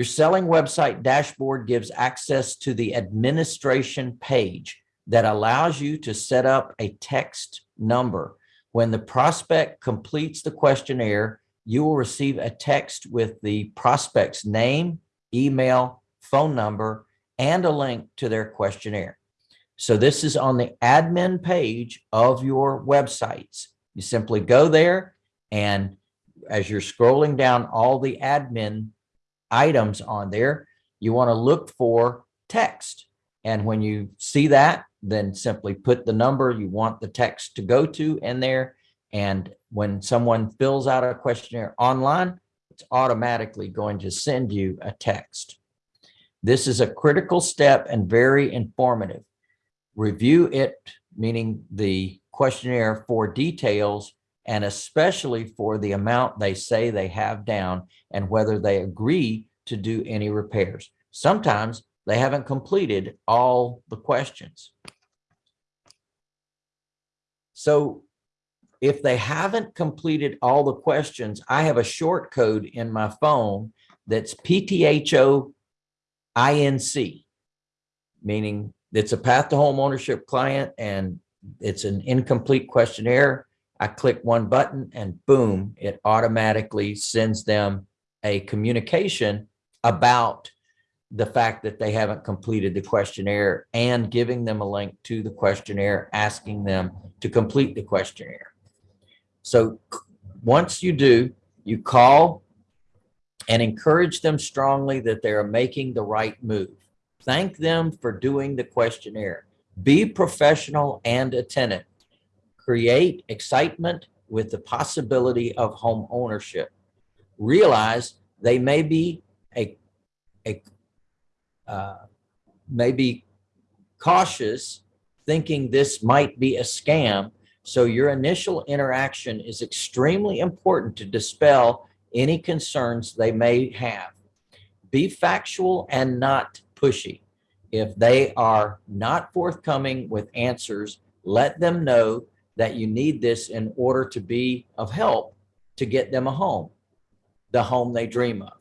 Your selling website dashboard gives access to the administration page that allows you to set up a text number. When the prospect completes the questionnaire, you will receive a text with the prospect's name, email, phone number, and a link to their questionnaire. So this is on the admin page of your websites. You simply go there and as you're scrolling down all the admin items on there, you want to look for text. And when you see that, then simply put the number you want the text to go to in there. And when someone fills out a questionnaire online, it's automatically going to send you a text. This is a critical step and very informative. Review it, meaning the questionnaire for details and especially for the amount they say they have down and whether they agree to do any repairs. Sometimes they haven't completed all the questions. So if they haven't completed all the questions, I have a short code in my phone that's PTHO INC, meaning it's a path to home ownership client and it's an incomplete questionnaire. I click one button and boom, it automatically sends them a communication about the fact that they haven't completed the questionnaire and giving them a link to the questionnaire, asking them to complete the questionnaire. So once you do, you call and encourage them strongly that they are making the right move. Thank them for doing the questionnaire. Be professional and attentive. Create excitement with the possibility of home ownership. Realize they may be a, a uh, may be cautious thinking this might be a scam. So your initial interaction is extremely important to dispel any concerns they may have. Be factual and not pushy. If they are not forthcoming with answers, let them know that you need this in order to be of help to get them a home, the home they dream of.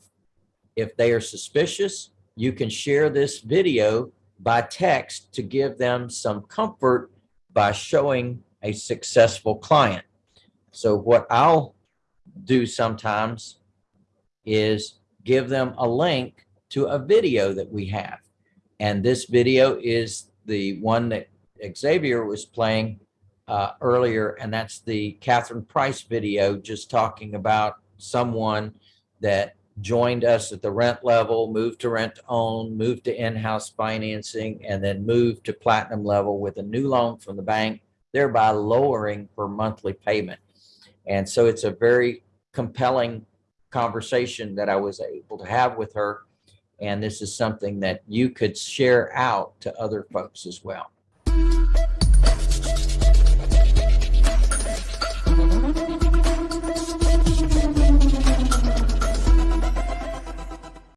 If they are suspicious, you can share this video by text to give them some comfort by showing a successful client. So what I'll do sometimes is give them a link to a video that we have. And this video is the one that Xavier was playing uh, earlier, and that's the Catherine Price video just talking about someone that joined us at the rent level, moved to rent to own, moved to in-house financing, and then moved to platinum level with a new loan from the bank, thereby lowering her monthly payment. And so it's a very compelling conversation that I was able to have with her. And this is something that you could share out to other folks as well.